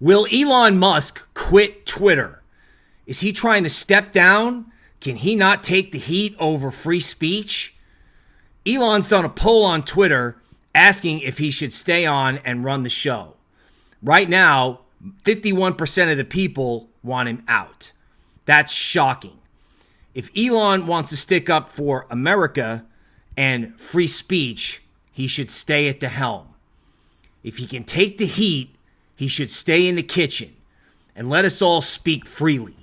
Will Elon Musk quit Twitter? Is he trying to step down? Can he not take the heat over free speech? Elon's done a poll on Twitter asking if he should stay on and run the show. Right now, 51% of the people want him out. That's shocking. If Elon wants to stick up for America and free speech, he should stay at the helm. If he can take the heat, he should stay in the kitchen and let us all speak freely.